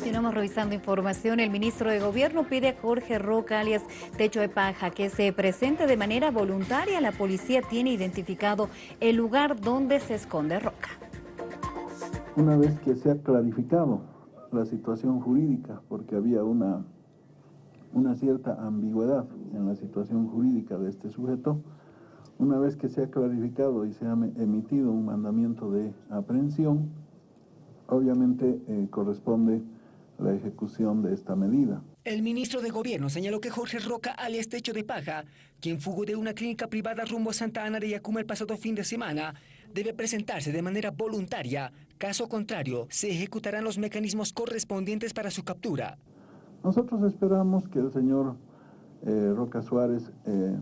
Continuamos revisando información. El ministro de Gobierno pide a Jorge Roca, alias Techo de Paja, que se presente de manera voluntaria. La policía tiene identificado el lugar donde se esconde Roca. Una vez que se ha clarificado la situación jurídica, porque había una, una cierta ambigüedad en la situación jurídica de este sujeto, una vez que se ha clarificado y se ha emitido un mandamiento de aprehensión, obviamente eh, corresponde la ejecución de esta medida. El ministro de Gobierno señaló que Jorge Roca, alias Techo de Paja, quien fugó de una clínica privada rumbo a Santa Ana de Yacuma el pasado fin de semana, debe presentarse de manera voluntaria. Caso contrario, se ejecutarán los mecanismos correspondientes para su captura. Nosotros esperamos que el señor eh, Roca Suárez eh,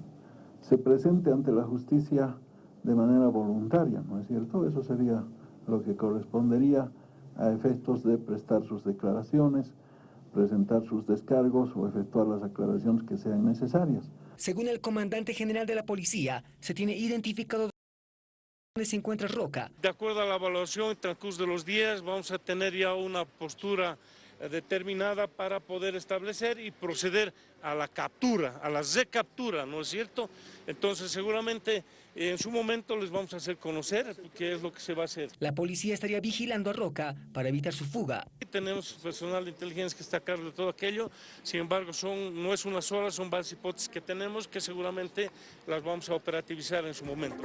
se presente ante la justicia de manera voluntaria, ¿no es cierto? Eso sería lo que correspondería a efectos de prestar sus declaraciones, presentar sus descargos o efectuar las aclaraciones que sean necesarias. Según el comandante general de la policía, se tiene identificado dónde se encuentra Roca. De acuerdo a la evaluación en transcurso de los días, vamos a tener ya una postura determinada para poder establecer y proceder a la captura, a la recaptura, ¿no es cierto? Entonces seguramente en su momento les vamos a hacer conocer qué es lo que se va a hacer. La policía estaría vigilando a Roca para evitar su fuga. Tenemos personal de inteligencia que está a cargo de todo aquello, sin embargo son, no es una sola, son varias hipótesis que tenemos que seguramente las vamos a operativizar en su momento.